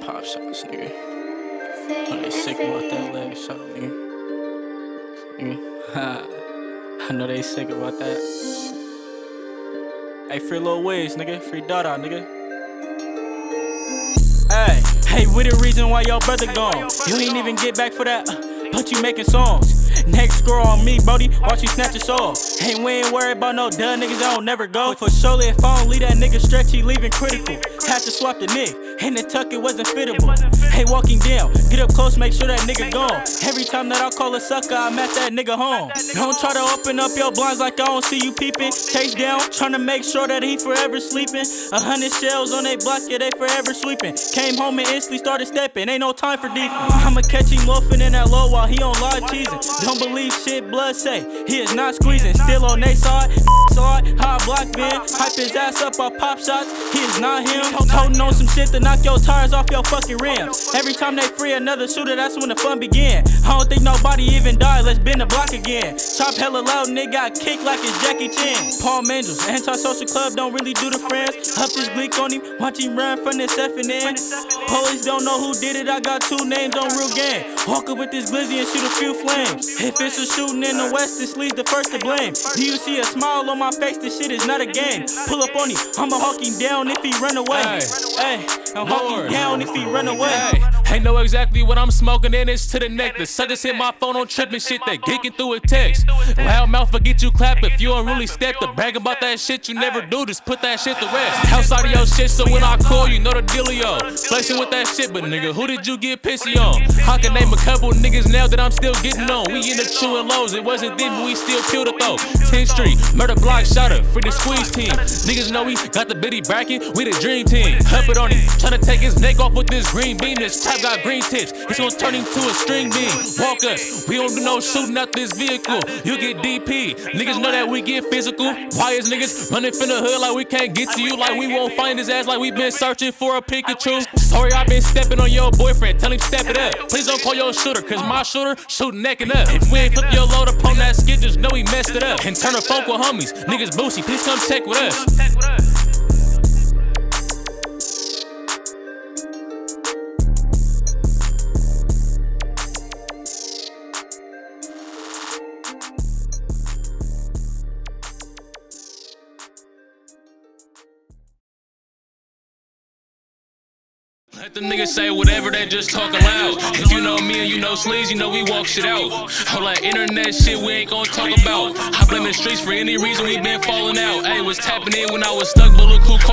pop shots, nigga. Oh, they sick about that leg shot, nigga. nigga. I know they sick about that. Hey, free little ways, nigga. Free Dada, nigga. Hey, hey, we the reason why your brother gone. You ain't even get back for that, but you making songs. Next girl on me, Brody, watch you snatch your soul. Hey, we ain't worried about no done niggas, I don't never go. For surely if I don't leave that nigga stretchy, leaving critical. Had to swap the nick, and the tuck, it wasn't fittable. Hey, walking down, get up close, make sure that nigga gone. Every time that I call a sucker, I'm at that nigga home. Don't try to open up your blinds like I don't see you peeping. Chase down, trying to make sure that he forever sleeping. A hundred shells on they block, yeah, they forever sweeping. Came home and instantly started stepping, ain't no time for defense. I'ma catch him loafing in that low while he on live cheesing. Don't believe shit blood say, he is not squeezing. Still on they side, side, high block bin. Hype his ass up, I pop shots, he is not him. Toting on some shit to knock your tires off your fucking rims. Every time they free another shooter, that's when the fun begin. I don't think nobody even died, let's bend the block again. Chop hella loud nigga, got kicked like it's Jackie Chan. Palm Angels, anti-social club don't really do the friends. Up this bleak on him, watch him run from this F and Police don't know who did it, I got two names on real gang. Walk up with this glizzy and shoot a few flames. If it's a shooting in the west, this leads the first to blame. Do you see a smile on my face? This shit is not a game. Pull up on him, I'ma hawk him down if he run away. Hey, I'm hawking down if he run away. Hey, ain't know exactly what I'm smoking, and it's to the neck. The suckers hit my phone on tripping shit that geeking through a text. Loud mouth forget you clap if you don't really step to brag about that shit you never do. Just put that shit to rest. Outside of your shit, so when I call you, know the dealio. Flexing with that shit, but nigga, who did you get pissy on? I can a couple niggas now that I'm still getting on. We in the chewing lows, it wasn't then, but we still killed it though. 10th Street, murder block, shot up, free the squeeze team. Niggas know we got the bitty bracket, we the dream team. Up it on him, tryna take his neck off with this green beam. This trap got green tips, it's gonna turn him to a string beam. Walk us, we don't do no shooting out this vehicle. You get DP, niggas know that we get physical. Why is niggas running from the hood like we can't get to you? Like we won't find his ass like we been searching for a Pikachu. Sorry, I been stepping on your boyfriend, tell him step it up. Please don't call your shooter, cause my shooter shooting neck and up. If we ain't flip your load up on that skid, just know we messed it up. And turn a funk with homies, niggas boosie, please come check with us. Let the niggas say whatever they just talk aloud. If you know me and you know Sleaze, you know we walk shit out. All that internet shit we ain't gonna talk about. I blame the streets for any reason we been falling out. Hey, was tapping in when I was stuck, but look who